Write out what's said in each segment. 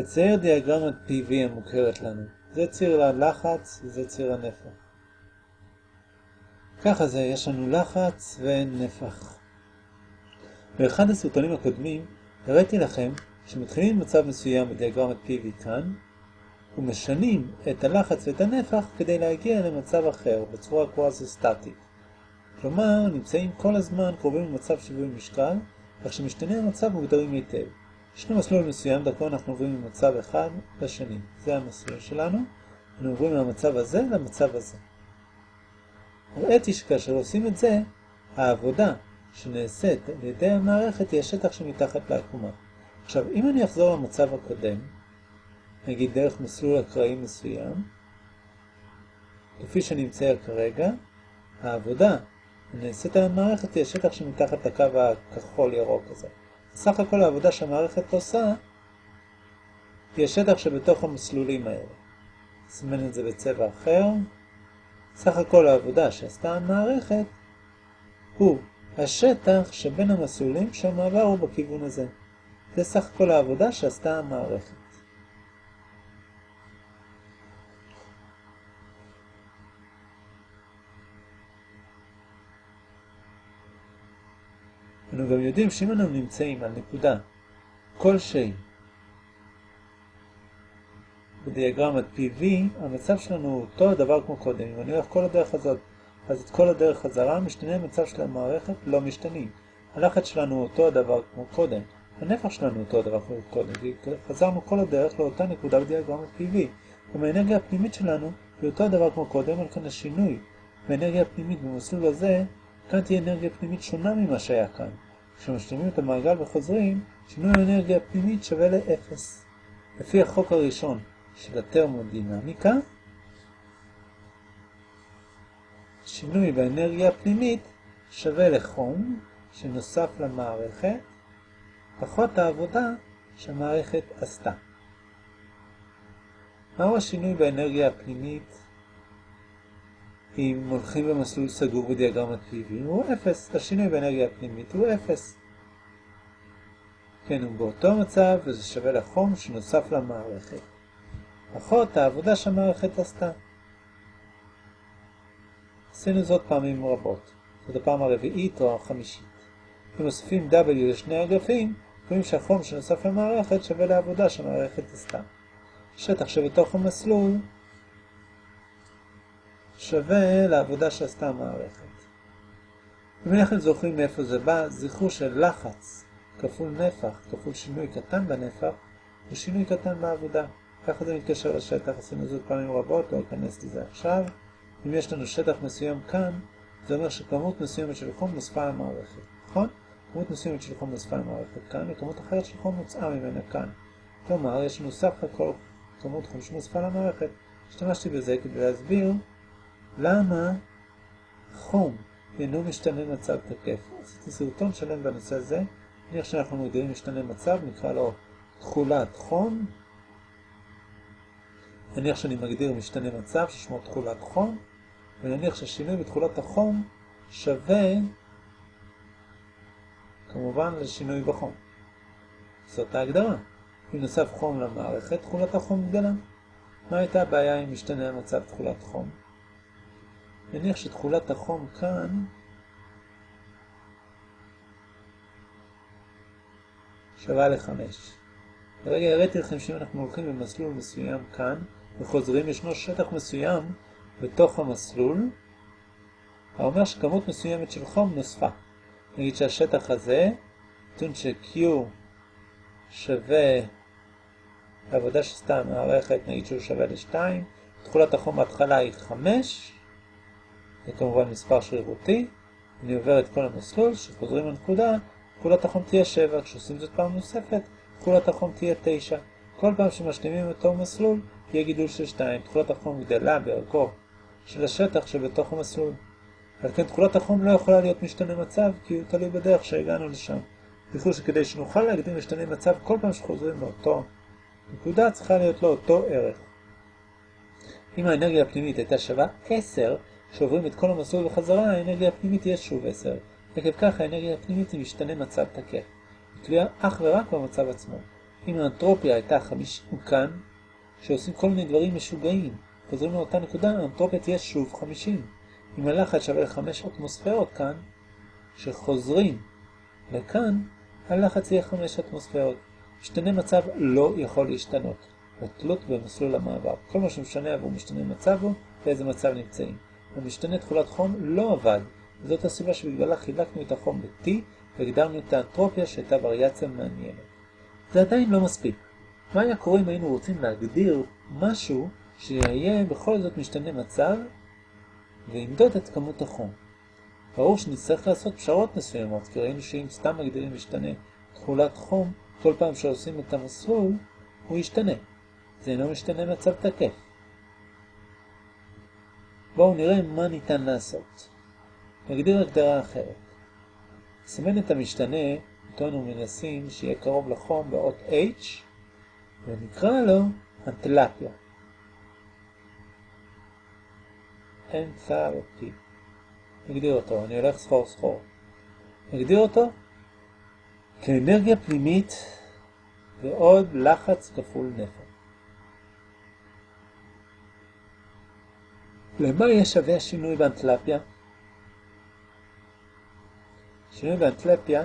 לצייר דיאגרמת PV המוכרת לנו. זה ציר הלחץ וזה ציר הנפח. ככה זה, יש לנו לחץ ונפח. באחד הסרטונים הקודמים הראיתי לכם שמתחילים במצב מסוים בדיאגרמת PV כאן, ומשנים את הלחץ ואת הנפח כדי להגיע למצב אחר בצורה קוואזי-סטטית. כלומר, נמצאים כל הזמן קרובים למצב שיווי משקל, כך שמשתנה המצב מוגדרים היטב. ישנו מסלול מסוים, דרכו אנחנו עוברים ממצב אחד לשני. זה המסלול שלנו. אנחנו עוברים מהמצב הזה למצב הזה. הראיתי שכאשר עושים את זה, העבודה שנעשית על ידי המערכת היא השטח שמתחת לעקומה. עכשיו, אם אני אחזור למצב הקודם, נגיד דרך מסלול אקראי מסוים, כפי מצייר כרגע, העבודה הנעשית על המערכת היא השטח שמתחת לקו הכחול-ירוק הזה. סך הכל העבודה שהמערכת עושה היא השטח שבתוך המסלולים האלה. נסמן את זה בצבע אחר. סך הכל העבודה שעשתה המערכת הוא השטח שבין המסלולים שהמעבר הוא בכיוון הזה. זה סך הכל העבודה שעשתה המערכת. אנו גם יודעים שאם אנו נמצאים על נקודה כלשהי בדיאגרמת PV, המצב שלנו הוא אותו הדבר כמו קודם. אם אני הולך כל הדרך הזאת, אז את כל הדרך חזרה, משתנה המצב של המערכת לא משתנים. הלחץ שלנו הוא אותו הדבר כמו קודם. הנפח שלנו אותו הדבר כמו קודם, חזרנו כל הדרך לאותה נקודה בדיאגרמת PV. גם האנרגיה הפנימית שלנו היא אותו הדבר כמו קודם, על כאן השינוי באנרגיה הפנימית במסלול הזה כאן תהיה אנרגיה פנימית שונה ממה שהיה כאן. כשמשלימים את המעגל וחוזרים, שינוי האנרגיה הפנימית שווה ל-0. לפי החוק הראשון של הטרמודינמיקה, שינוי באנרגיה הפנימית שווה לחום שנוסף למערכת, פחות העבודה שהמערכת עשתה. מהו השינוי באנרגיה הפנימית אם הולכים במסלול סגור בדיאגרמת PV הוא 0, השינוי באנרגיה הפנימית הוא 0. כן, הוא באותו מצב וזה שווה לחום שנוסף למערכת. פחות העבודה שהמערכת עשתה. עשינו זאת פעמים רבות. זאת הפעם הרביעית או החמישית. אם מוסיפים W לשני אגפים, רואים שהחום שנוסף למערכת שווה לעבודה שהמערכת עשתה. שטח שבתוך המסלול שווה לעבודה שעשתה המערכת. אם אנחנו זוכרים מאיפה זה בא, זכרו שלחץ כפול נפח כפול שינוי קטן בנפח הוא שינוי קטן בעבודה. ככה זה מתקשר לשטח, עשינו זאת פעמים רבות, לא אכנס לזה עכשיו. אם יש לנו שטח מסוים כאן, זה אומר שכמות מסוימת של חום נוספה למערכת, נכון? כמות מסוימת של חום נוספה למערכת כאן, וכמות אחרת של חום נוצאה ממנה כאן. כלומר, יש לנו סך הכל כמות חום שנוספה למערכת. השתמשתי בזה כדי להסביר למה חום אינו משתנה מצב תקף? עשיתי סרטון שלם בנושא הזה, נניח שאנחנו מגדירים משתנה מצב, נקרא לו תכולת חום. נניח שאני מגדיר משתנה מצב ששמו תכולת חום, ונניח ששינוי בתכולת החום שווה כמובן לשינוי בחום. זאת ההגדרה. אם נוסף חום למערכת, תכולת החום גדלה. מה הייתה הבעיה עם משתנה המצב תכולת חום? נניח שתכולת החום כאן שווה ל-5. כרגע הראיתי לכם שאם אנחנו הולכים במסלול מסוים כאן וחוזרים, ישנו שטח מסוים בתוך המסלול, האומר שכמות מסוימת של חום נוספה. נגיד שהשטח הזה, נתון ש-Q שווה לעבודה שעשתה המערכת, נגיד שהוא שווה ל-2, תכולת החום בהתחלה היא 5, זה כמובן מספר שרירותי. אני עובר את כל המסלול, כשחוזרים לנקודה, תכולת החום תהיה 7, כשעושים זאת פעם נוספת, תכולת החום תהיה 9. כל פעם שמשלימים אותו מסלול, יהיה גידול של 2. תכולת החום גדלה בערכו של השטח שבתוך המסלול. על כן תכולת החום לא יכולה להיות משתנה מצב, כי הוא תלוי בדרך שהגענו לשם. זכרו שכדי שנוכל להגדיר משתנה מצב, כל פעם שחוזרים לאותו נקודה צריכה להיות לו אותו ערך. אם האנרגיה הפנימית הייתה שווה 10, כשעוברים את כל המסלול בחזרה, האנרגיה הפנימית תהיה שוב 10. עקב כך האנרגיה הפנימית היא משתנה מצב תקף. היא תלויה אך ורק במצב עצמו. אם האנטרופיה הייתה 50 כאן, שעושים כל מיני דברים משוגעים, חוזרים לאותה נקודה, האנטרופיה תהיה שוב 50. אם הלחץ שווה ל-5 אטמוספירות כאן, שחוזרים לכאן, הלחץ יהיה 5 אטמוספירות. משתנה מצב לא יכול להשתנות, בתלות במסלול המעבר. כל מה שמשנה עבור משתנה מצב הוא, באיזה מצב נמצאים. המשתנה תכולת חום לא עבד, וזאת הסיבה שבגללה חילקנו את החום ב-T והגדרנו את האנטרופיה שהייתה וריאציה מעניינת. זה עדיין לא מספיק. מה היה קורה אם היינו רוצים להגדיר משהו שיהיה בכל זאת משתנה מצב וימדוד את כמות החום? ברור שנצטרך לעשות פשרות מסוימות, כי ראינו שאם סתם מגדירים משתנה תכולת חום, כל פעם שעושים את המסלול, הוא ישתנה. זה אינו משתנה מצב תקף. בואו נראה מה ניתן לעשות. נגדיר הגדרה אחרת. נסמן את המשתנה, אותו אנו מנסים שיהיה קרוב לחום באות H, ונקרא לו אנטלפיה. אנתלפי. נגדיר אותו, אני הולך סחור סחור. נגדיר אותו כאנרגיה פנימית ועוד לחץ כפול נפח. למה יהיה שווה השינוי באנטלפיה? שינוי באנטלפיה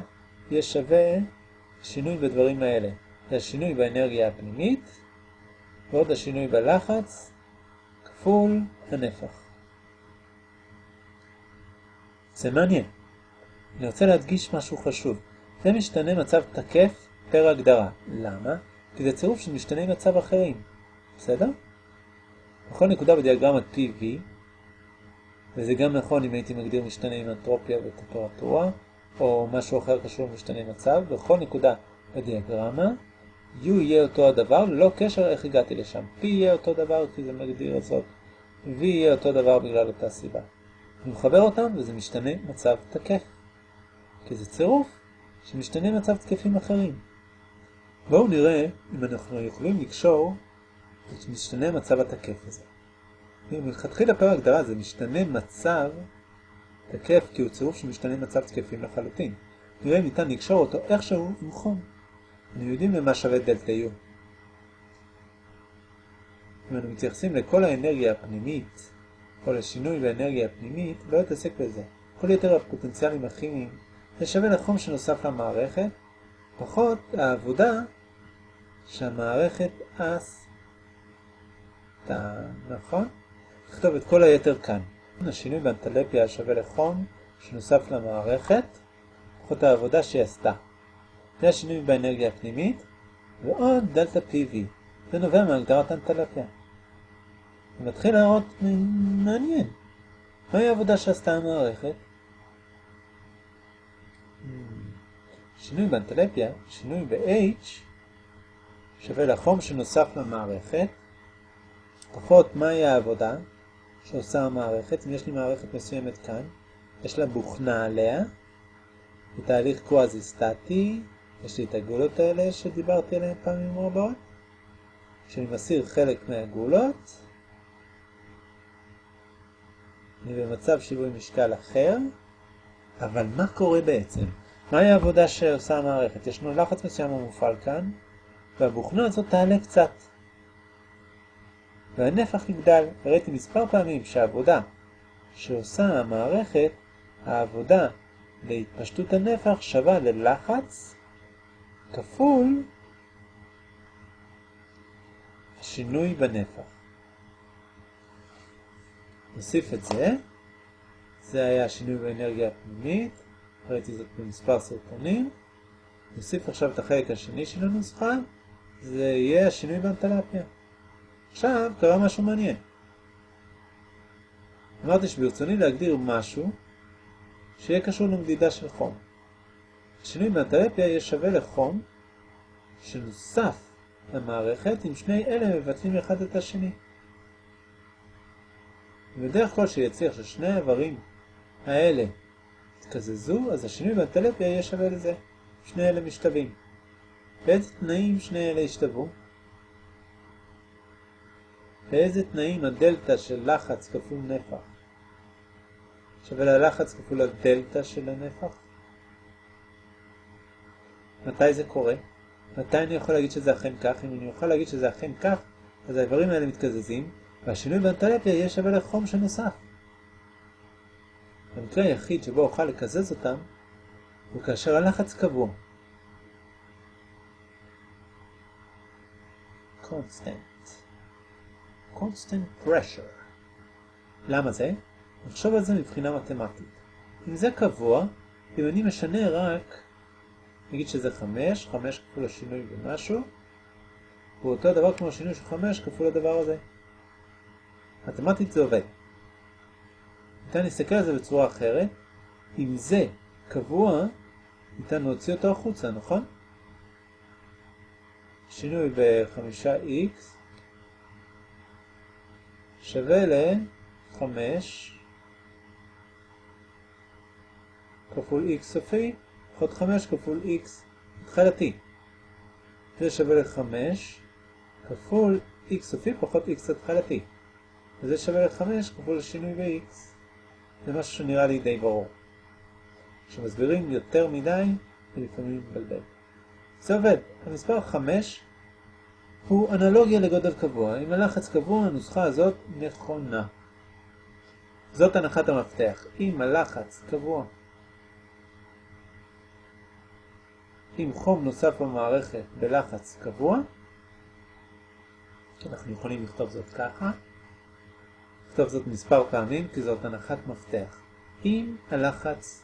יהיה שווה שינוי בדברים האלה. זה השינוי באנרגיה הפנימית ועוד השינוי בלחץ כפול הנפח. זה מעניין. אני רוצה להדגיש משהו חשוב. זה משתנה מצב תקף פר הגדרה. למה? כי זה צירוף של משתני מצב אחרים. בסדר? בכל נקודה בדיאגרמת PV, וזה גם נכון אם הייתי מגדיר משתנה עם אנטרופיה וטמפרטורה, או משהו אחר קשור למשתנה מצב, בכל נקודה בדיאגרמה, U יהיה אותו הדבר, ללא קשר איך הגעתי לשם. P יהיה אותו דבר כי זה מגדיר זאת, V יהיה אותו דבר בגלל אותה סיבה. אני מחבר אותם וזה משתנה מצב תקף, כי זה צירוף שמשתנה מצב תקפים אחרים. בואו נראה אם אנחנו יכולים לקשור משתנה מצב התקף הזה. מלכתחילה פר הגדרה זה משתנה מצב תקף כי הוא צירוף של משתנה מצב תקפים לחלוטין. נראה אם ניתן לקשור אותו איכשהו עם חום. אנחנו יודעים למה שווה דלתה U. אם אנו מתייחסים לכל האנרגיה הפנימית, או לשינוי באנרגיה הפנימית, לא יתעסק בזה. כל יתר הפוטנציאלים הכימיים זה שווה לחום שנוסף למערכת, פחות העבודה שהמערכת עשתה, נכון? נכתוב את כל היתר כאן. השינוי באנטלפיה שווה לחום שנוסף למערכת, פחות העבודה שהיא עשתה. זה השינוי באנרגיה הפנימית, ועוד דלתה PV. זה נובע מהגדרת אנטלפיה. זה מתחיל להראות מעניין. מהי העבודה שעשתה המערכת? שינוי באנטלפיה, שינוי ב-H, שווה לחום שנוסף למערכת, פחות מהי העבודה שעושה המערכת. אם יש לי מערכת מסוימת כאן, יש לה בוכנה עליה, בתהליך קוואזי-סטטי, יש לי את הגולות האלה שדיברתי עליהן פעמים רבות. כשאני מסיר חלק מהגולות, אני במצב שיווי משקל אחר, אבל מה קורה בעצם? מהי העבודה שעושה המערכת? ישנו לחץ מסוים המופעל כאן, והבוכנה הזאת תעלה קצת. והנפח יגדל. הראיתי מספר פעמים שהעבודה שעושה המערכת, העבודה להתפשטות הנפח שווה ללחץ כפול השינוי בנפח. נוסיף את זה. זה היה השינוי באנרגיה הפנימית. ראיתי זאת במספר סרטונים. נוסיף עכשיו את החלק השני של הנוסחה. זה יהיה השינוי באנטלפיה. עכשיו קרה משהו מעניין. אמרתי שברצוני להגדיר משהו שיהיה קשור למדידה של חום. השינוי באנטלפיה יהיה שווה לחום שנוסף למערכת אם שני אלה מבטלים אחד את השני. ובדרך כלל שיצליח ששני האיברים האלה יתקזזו, אז השינוי באנטלפיה יהיה שווה לזה. שני אלה משתווים. באיזה תנאים שני אלה ישתוו? באיזה תנאים הדלטה של לחץ כפול נפח שווה ללחץ כפול הדלטה של הנפח? מתי זה קורה? מתי אני יכול להגיד שזה אכן כך? אם אני יכול להגיד שזה אכן כך, אז האיברים האלה מתקזזים, והשינוי באנטלפיה יהיה שווה לחום שנוסף. המקרה היחיד שבו אוכל לקזז אותם, הוא כאשר הלחץ קבוע. constant. Constant pressure. למה זה? נחשוב על זה מבחינה מתמטית. אם זה קבוע, אם אני משנה רק, נגיד שזה 5, 5 כפול השינוי במשהו, הוא אותו דבר כמו השינוי של 5 כפול הדבר הזה. מתמטית זה עובד. ניתן להסתכל על זה בצורה אחרת. אם זה קבוע, ניתן להוציא אותו החוצה, נכון? שינוי ב-5x שווה ל-5 כפול x סופי, פחות 5 כפול x התחלתי. זה שווה ל-5 כפול x סופי פחות x התחלתי. וזה שווה ל-5 כפול השינוי ב-x. זה משהו שנראה לי די ברור. כשמסבירים יותר מדי, זה לפעמים מתבלבל. זה עובד. המספר 5 הוא אנלוגיה לגודל קבוע. אם הלחץ קבוע, הנוסחה הזאת נכונה. זאת הנחת המפתח. אם הלחץ קבוע, אם חום נוסף במערכת בלחץ קבוע, אנחנו יכולים לכתוב זאת ככה, לכתוב זאת מספר פעמים כי זאת הנחת מפתח. אם הלחץ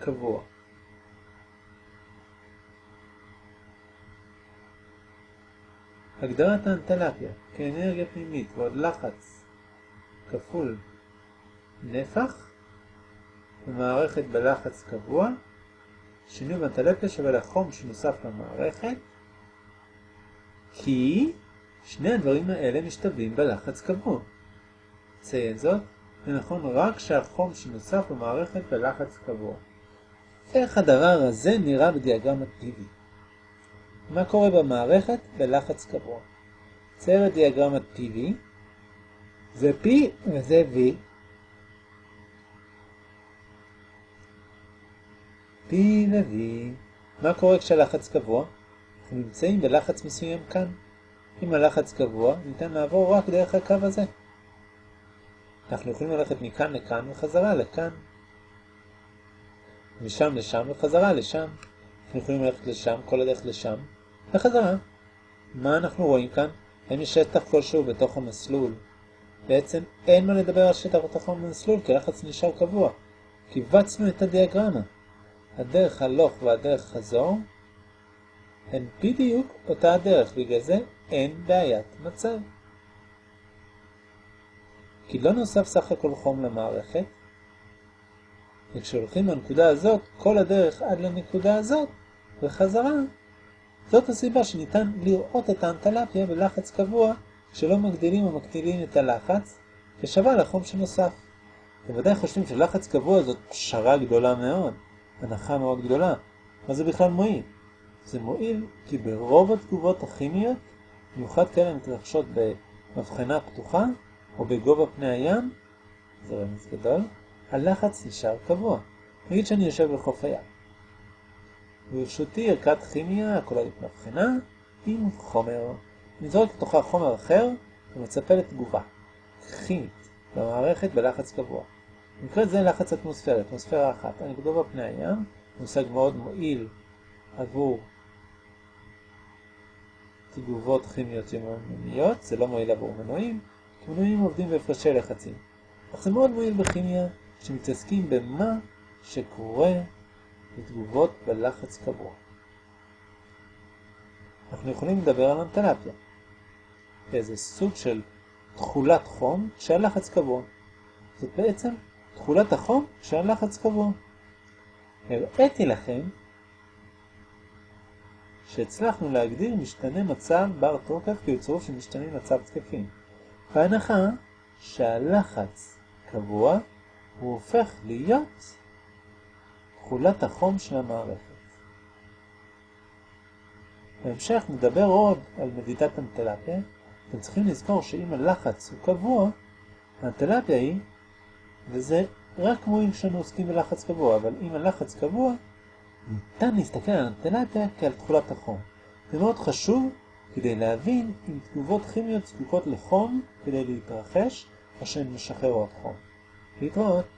קבוע. הגדרת האנטלפיה כאנרגיה פנימית ועוד לחץ כפול נפח במערכת בלחץ קבוע, שינוי באנטלפיה שווה לחום שנוסף למערכת, כי שני הדברים האלה משתווים בלחץ קבוע. ציין זאת, זה נכון רק כשהחום שנוסף במערכת בלחץ קבוע. איך הדבר הזה נראה בדיאגרמה טבעי? מה קורה במערכת בלחץ קבוע? צייר את דיאגרמת PV, זה P וזה V. P ו-V. מה קורה כשהלחץ קבוע? אנחנו נמצאים בלחץ מסוים כאן. אם הלחץ קבוע, ניתן לעבור רק דרך הקו הזה. אנחנו יכולים ללכת מכאן לכאן וחזרה לכאן. משם לשם וחזרה לשם. אנחנו יכולים ללכת לשם, כל הדרך לשם, וחזרה. מה אנחנו רואים כאן? האם יש שטח כלשהו בתוך המסלול? בעצם אין מה לדבר על שטח בתוך המסלול, כי לחץ נשאר קבוע. קיבצנו את הדיאגרמה. הדרך הלוך והדרך חזור הן בדיוק אותה הדרך, בגלל זה אין בעיית מצב. כי לא נוסף סך הכל חום למערכת, וכשהולכים לנקודה הזאת, כל הדרך עד לנקודה הזאת, וחזרה, זאת הסיבה שניתן לראות את האנטלפיה בלחץ קבוע, כשלא מגדילים או מקטילים את הלחץ, כשווה לחום שנוסף. בוודאי חושבים שלחץ קבוע זאת פשרה גדולה מאוד, הנחה מאוד גדולה. מה זה בכלל מועיל? זה מועיל כי ברוב התגובות הכימיות, במיוחד כאלה מתרחשות במבחנה פתוחה או בגובה פני הים, זה רמז גדול, הלחץ נשאר קבוע. נגיד שאני יושב בחוף הים. ברשותי ערכת כימיה הכוללת מבחנה עם חומר. זורק לתוכה חומר אחר ומצפה לתגובה כימית במערכת בלחץ קבוע. במקרה זה לחץ אטמוספירי, אטמוספירה אחת. אני בגובה פני הים, מושג מאוד מועיל עבור תגובות כימיות יומיומיות, זה לא מועיל עבור מנועים, כי מנועים עובדים בהפרשי לחצים. אך זה מאוד מועיל בכימיה שמתעסקים במה שקורה בתגובות בלחץ קבוע. אנחנו יכולים לדבר על אנטלפיה, כאיזה סוג של תכולת חום כשהלחץ קבוע. זאת בעצם תכולת החום כשהלחץ קבוע. הראיתי לכם שהצלחנו להגדיר משתנה מצב בר תוקף כיוצרו של משתנים מצב תקפים. בהנחה שהלחץ קבוע, הוא הופך להיות תכולת החום של המערכת. בהמשך נדבר עוד על מדידת אנטלפיה. אתם צריכים לזכור שאם הלחץ הוא קבוע, האנטלפיה היא, וזה רק מועיל כשאנו עוסקים בלחץ קבוע, אבל אם הלחץ קבוע, ניתן להסתכל על אנטלפיה כעל תכולת החום. זה מאוד חשוב כדי להבין אם תגובות כימיות זקוקות לחום כדי להתרחש או שהן משחררות חום. להתראות.